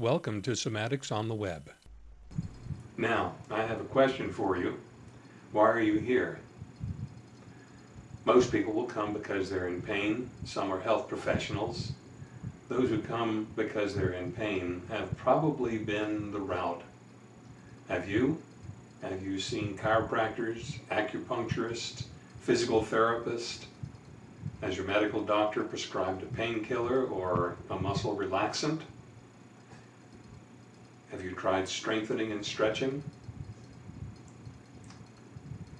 Welcome to Somatics on the Web. Now, I have a question for you. Why are you here? Most people will come because they're in pain. Some are health professionals. Those who come because they're in pain have probably been the route. Have you? Have you seen chiropractors, acupuncturists, physical therapists? Has your medical doctor prescribed a painkiller or a muscle relaxant? Have you tried strengthening and stretching?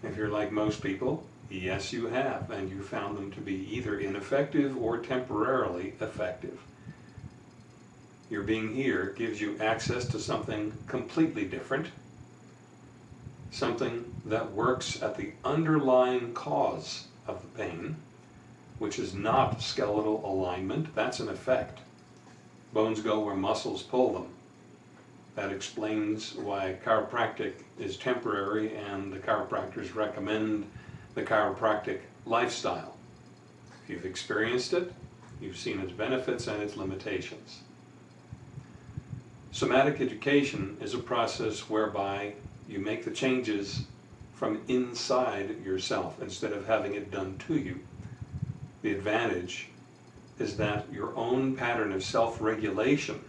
If you're like most people, yes you have, and you found them to be either ineffective or temporarily effective. Your being here gives you access to something completely different, something that works at the underlying cause of the pain, which is not skeletal alignment, that's an effect. Bones go where muscles pull them. That explains why chiropractic is temporary and the chiropractors recommend the chiropractic lifestyle. If you've experienced it, you've seen its benefits and its limitations. Somatic education is a process whereby you make the changes from inside yourself instead of having it done to you. The advantage is that your own pattern of self-regulation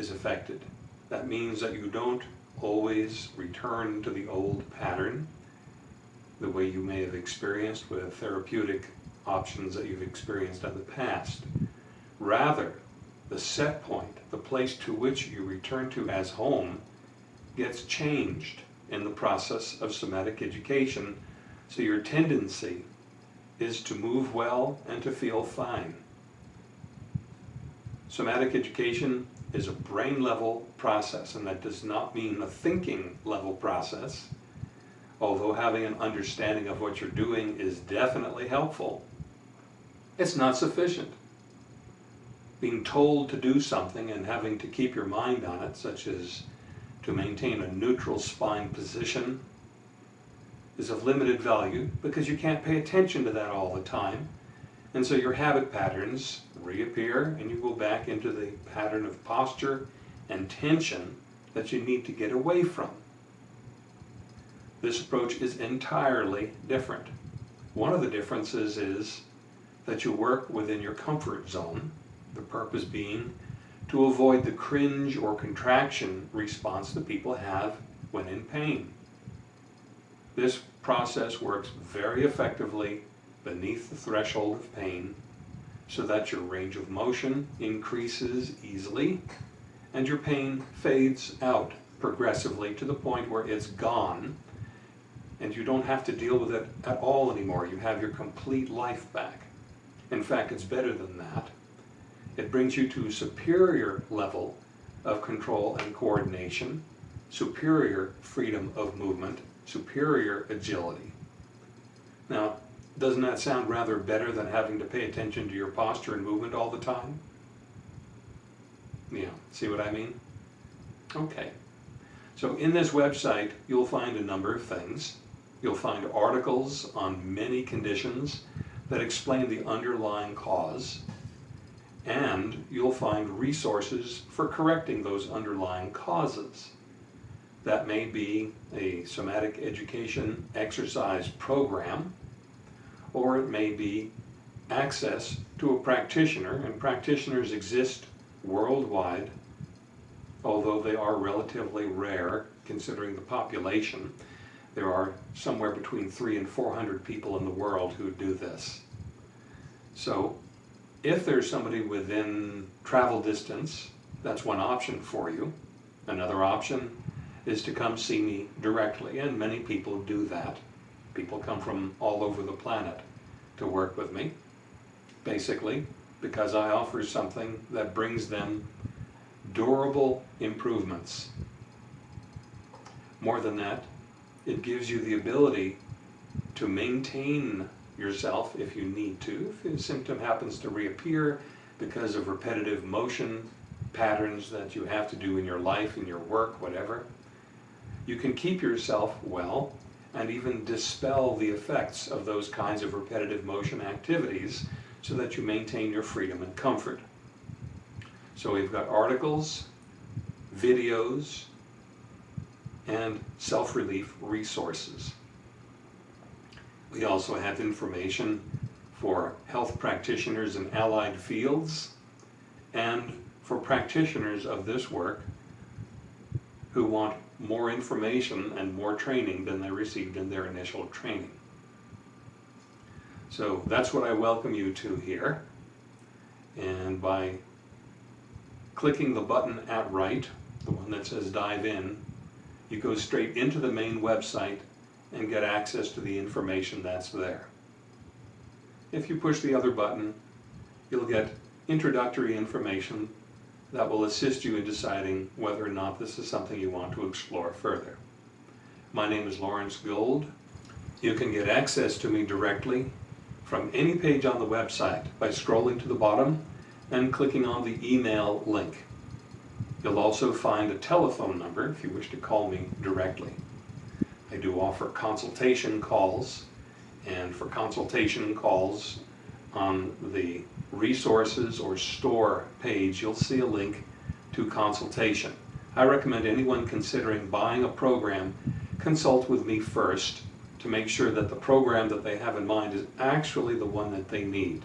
is affected. That means that you don't always return to the old pattern the way you may have experienced with therapeutic options that you've experienced in the past. Rather, the set point, the place to which you return to as home, gets changed in the process of somatic education, so your tendency is to move well and to feel fine. Somatic education is a brain level process, and that does not mean a thinking level process, although having an understanding of what you're doing is definitely helpful. It's not sufficient. Being told to do something and having to keep your mind on it, such as to maintain a neutral spine position, is of limited value because you can't pay attention to that all the time. And so your habit patterns reappear and you go back into the pattern of posture and tension that you need to get away from. This approach is entirely different. One of the differences is that you work within your comfort zone, the purpose being to avoid the cringe or contraction response that people have when in pain. This process works very effectively beneath the threshold of pain so that your range of motion increases easily and your pain fades out progressively to the point where it's gone and you don't have to deal with it at all anymore. You have your complete life back. In fact, it's better than that. It brings you to a superior level of control and coordination, superior freedom of movement, superior agility. Now, doesn't that sound rather better than having to pay attention to your posture and movement all the time? Yeah, see what I mean? Okay. So in this website, you'll find a number of things. You'll find articles on many conditions that explain the underlying cause. And you'll find resources for correcting those underlying causes. That may be a somatic education exercise program or it may be access to a practitioner, and practitioners exist worldwide, although they are relatively rare considering the population. There are somewhere between three and 400 people in the world who do this. So if there's somebody within travel distance, that's one option for you. Another option is to come see me directly, and many people do that. People come from all over the planet to work with me, basically, because I offer something that brings them durable improvements. More than that, it gives you the ability to maintain yourself if you need to. If a symptom happens to reappear because of repetitive motion patterns that you have to do in your life, in your work, whatever, you can keep yourself well and even dispel the effects of those kinds of repetitive motion activities so that you maintain your freedom and comfort. So we've got articles, videos, and self-relief resources. We also have information for health practitioners in allied fields and for practitioners of this work who want more information and more training than they received in their initial training. So that's what I welcome you to here. And by clicking the button at right, the one that says dive in, you go straight into the main website and get access to the information that's there. If you push the other button, you'll get introductory information that will assist you in deciding whether or not this is something you want to explore further. My name is Lawrence Gold. You can get access to me directly from any page on the website by scrolling to the bottom and clicking on the email link. You'll also find a telephone number if you wish to call me directly. I do offer consultation calls, and for consultation calls on the resources or store page, you'll see a link to consultation. I recommend anyone considering buying a program consult with me first to make sure that the program that they have in mind is actually the one that they need.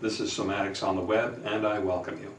This is Somatics on the Web, and I welcome you.